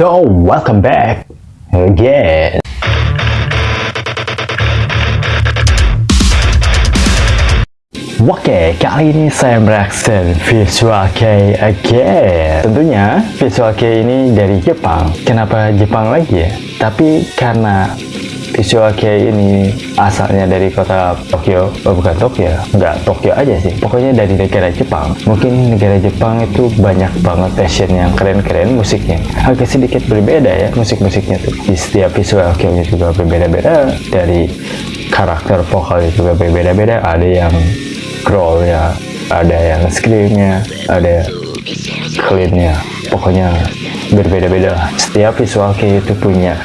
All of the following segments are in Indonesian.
So, welcome back again. Oke, kali ini saya mereaction Visual K again. Tentunya Visual K ini dari Jepang. Kenapa Jepang lagi ya? Tapi karena Visual K ini asalnya dari kota Tokyo, oh bukan Tokyo, nggak Tokyo aja sih. Pokoknya dari negara Jepang. Mungkin negara Jepang itu banyak banget fashion yang keren-keren musiknya. Agak sedikit berbeda ya musik-musiknya tuh. Di setiap Visual K-nya juga berbeda-beda. Dari karakter vokalnya juga berbeda-beda. Ada yang growl ya ada yang screamnya ada cleannya pokoknya berbeda-beda setiap visual kayak itu punya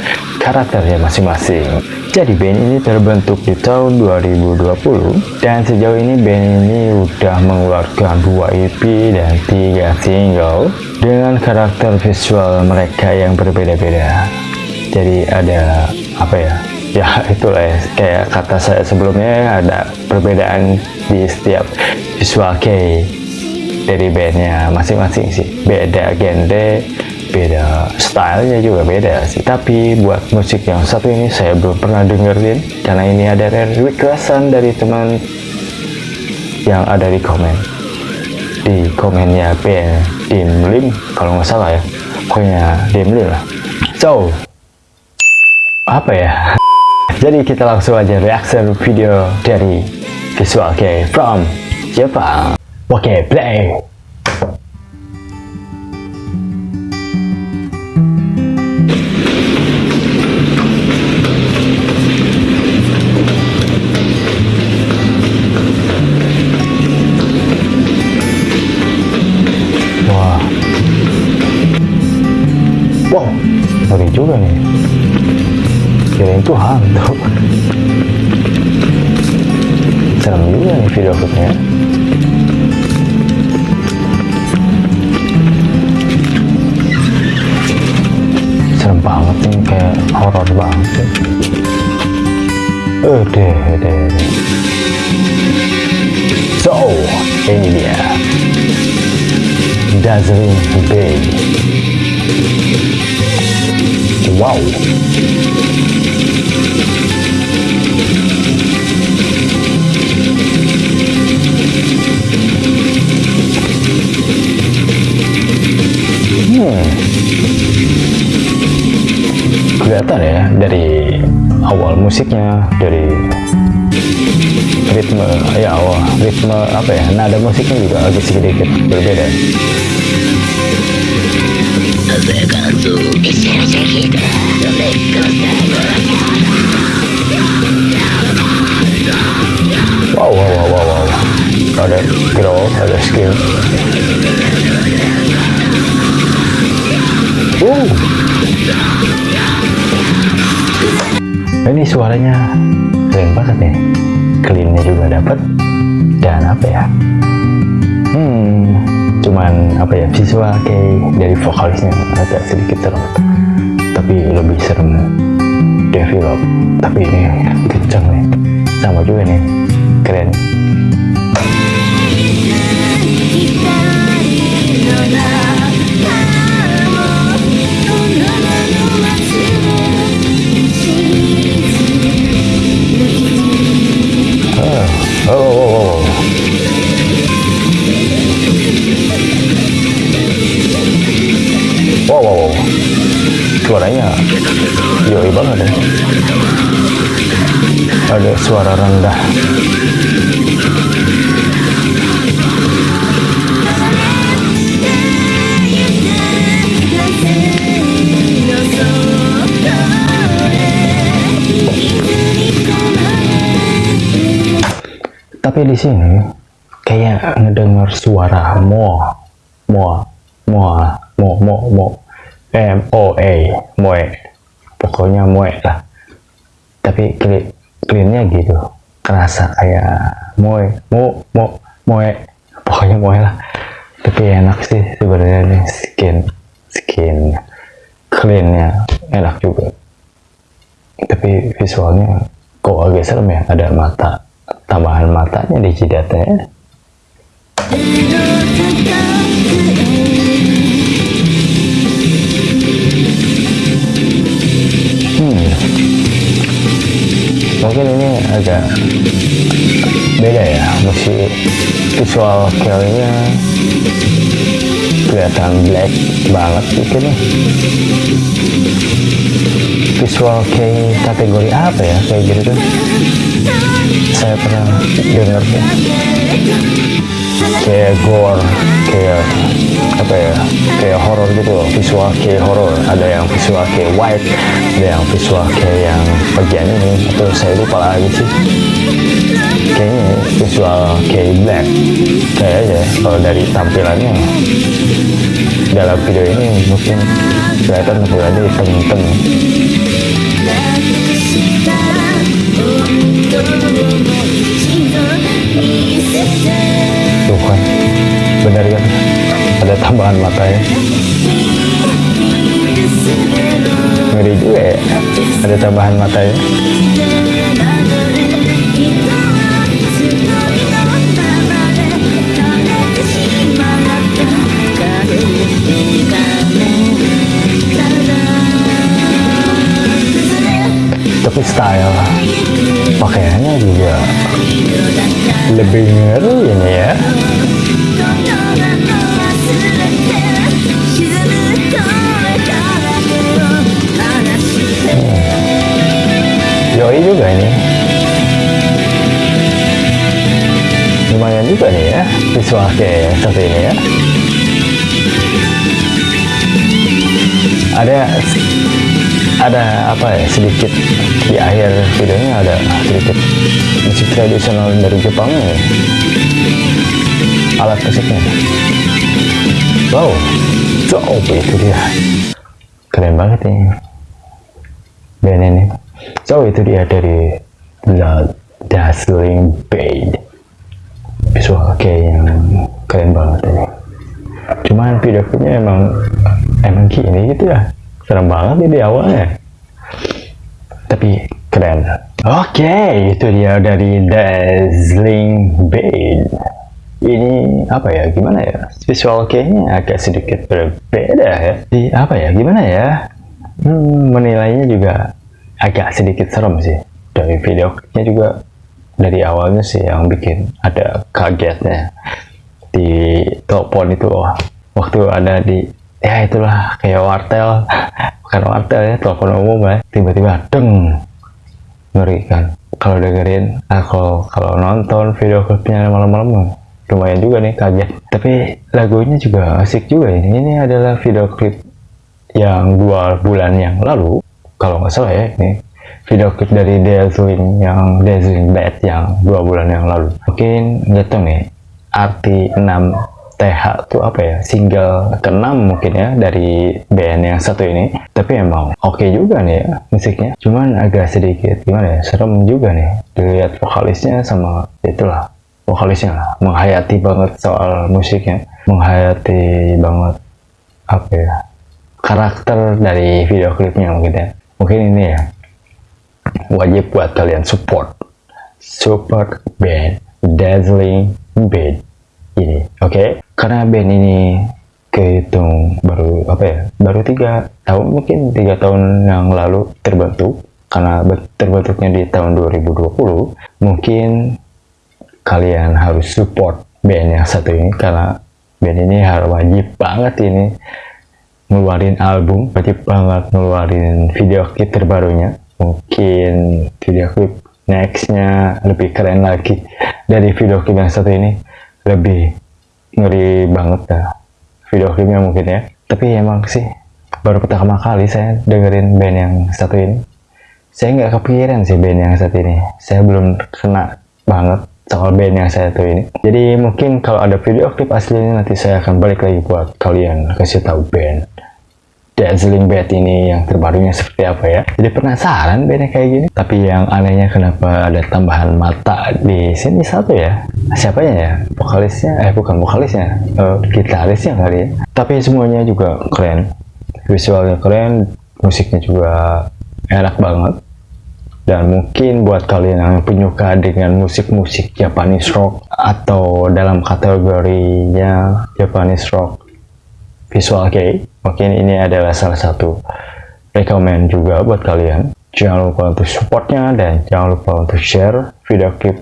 karakternya masing-masing. Jadi band ini terbentuk di tahun 2020 dan sejauh ini band ini udah mengeluarkan dua EP dan tiga single dengan karakter visual mereka yang berbeda-beda. Jadi ada apa ya ya itulah ya kayak kata saya sebelumnya ada perbedaan di setiap visual kei dari bandnya masing-masing sih. Beda genre beda stylenya juga beda sih. Tapi buat musik yang satu ini saya belum pernah dengerin. Karena ini ada requestan dari teman yang ada di komen. Di komennya band Dimlim kalau nggak salah ya. Pokoknya Dimlim lah. So apa ya? Jadi kita langsung aja reaction video dari Visual K from Jepang. Oke, okay, play. Wow, ngeri juga nih. Kirain itu hantu serem juga nih video klipnya. Serem banget nih kayak horor banget eh deh deh so ini dia. Dazzling Bay wow Hmm. kelihatan ya dari awal musiknya dari ritme ya awal ritme apa ya nada musiknya juga agak sedikit berbeda ini suaranya keren banget nih cleannya juga dapat dan apa ya? Hmm cuman apa ya visual kayak dari vokalisnya agak sedikit serem tapi lebih serem. Develop tapi ini kenceng nih sama juga nih. Keren Wow, wow. Suaranya yoi banget ya. Ada suara rendah. Tapi di sini kayak ngedengar suara mo, mo, mo, mo, mo, mo, m o a, moe, pokoknya moe lah. Tapi cleannya gitu, kerasa kayak moe, mo, mo, moe, pokoknya moe lah. Tapi enak sih sebenarnya nih skin, skin. Cleannya enak juga. Tapi visualnya kok agak serem ya, ada mata tambahan matanya di jidatnya agak beda ya musik visual kayaknya kelihatan black banget gitu nih visual kayak kategori apa ya? Kayak gitu tuh saya pernah dengar tuh kayak gore kayak apa ya? Kayak horror gitu loh. Visual kayak horror. Ada yang visual kayak white ada yang visual kayak yang bagian ini. Atau saya lupa lagi sih. Kayaknya visual kayak black. Kayak aja kalau dari tampilannya dalam video ini mungkin kelihatan tampilannya hitam-hitam tuh kan benar kan? Ada tambahan mata ya. Ngeri juga ya. Ada tambahan mata ya style. Pakaiannya juga lebih ngeri ini ya. Yoi juga ini. Lumayan juga nih ya visual kayak satu ini ya. Ada ada apa ya sedikit di akhir videonya ada sedikit musik tradisional dari Jepang ya? Alat musiknya. Wow coba itu dia. Keren banget nih band ini so itu dia dari The Dazzling Bait visual kayak yang keren banget ini. Cuman video emang emang gini gitu ya serem banget ini awalnya. Tapi keren. Oke okay, itu dia dari Dazzling Bait ini apa ya gimana ya? Visual kayaknya agak sedikit berbeda ya. Di apa ya gimana ya? Hmm, menilainya juga agak sedikit serem sih. Dari video klipnya juga dari awalnya sih yang bikin ada kagetnya. Di telepon itu loh waktu ada di ya itulah kayak wartel. Bukan wartel ya telepon umum ya. Tiba-tiba deng. Ngeri kan. Kalau dengerin nah, kalau kalau nonton video klipnya malam-malam lumayan juga nih kaget. Tapi lagunya juga asik juga ini. Ini adalah video klip yang dua bulan yang lalu. Kalau nggak salah ya ini video klip dari Dazzling yang Dazzling Bad yang dua bulan yang lalu. Mungkin nggak tahu nih arti 6 TH itu apa ya? Single ke-6 mungkin ya dari band yang satu ini. Tapi emang oke okay juga nih ya musiknya. Cuman agak sedikit gimana ya serem juga nih dilihat vokalisnya sama itulah vokalisnya lah. Menghayati banget soal musiknya. Menghayati banget apa ya karakter dari video klipnya mungkin ya. Mungkin ini ya wajib buat kalian support. Support band Dazzling Band ini oke. Okay? karena band ini kehitung baru apa ya baru tiga tahun mungkin tiga tahun yang lalu terbentuk. Karena terbentuknya di tahun 2020 mungkin kalian harus support band yang satu ini karena band ini harus wajib banget ini ngeluarin album wajib banget ngeluarin video klip terbarunya. Mungkin video klip nextnya lebih keren lagi dari video klip yang satu ini lebih ngeri banget dah video klipnya mungkin ya. Tapi emang sih baru pertama kali saya dengerin band yang satu ini. Saya nggak kepikiran sih band yang satu ini. Saya belum kena banget soal band yang saya tuh ini. Jadi mungkin kalau ada video klip aslinya nanti saya akan balik lagi buat kalian kasih tahu band Dazzling Bad ini yang terbarunya seperti apa ya? Jadi penasaran bandnya kayak gini. Tapi yang anehnya kenapa ada tambahan mata di sini satu ya? Siapanya ya? Vokalisnya? Eh bukan vokalisnya. Uh, gitarisnya kali ya. Tapi semuanya juga keren. Visualnya keren musiknya juga enak banget. Dan mungkin buat kalian yang penyuka dengan musik-musik Japanese rock atau dalam kategorinya Japanese rock visual kei mungkin ini adalah salah satu rekomend juga buat kalian. Jangan lupa untuk supportnya dan jangan lupa untuk share video klip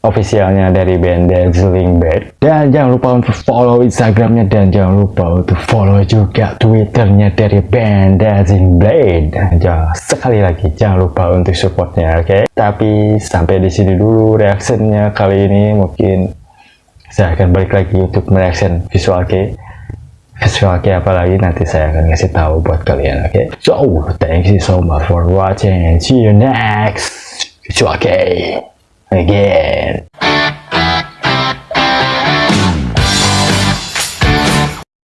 officialnya dari band Dazzling Bad dan jangan lupa untuk follow instagramnya dan jangan lupa untuk follow juga twitternya dari band Dazzling Blade jangan sekali lagi jangan lupa untuk supportnya oke? Okay? tapi sampai di sini dulu reaksinya kali ini. Mungkin saya akan balik lagi untuk mereaction visual kei visual kei apa lagi nanti saya akan kasih tahu buat kalian oke okay? so thank you so much for watching and see you next kei again.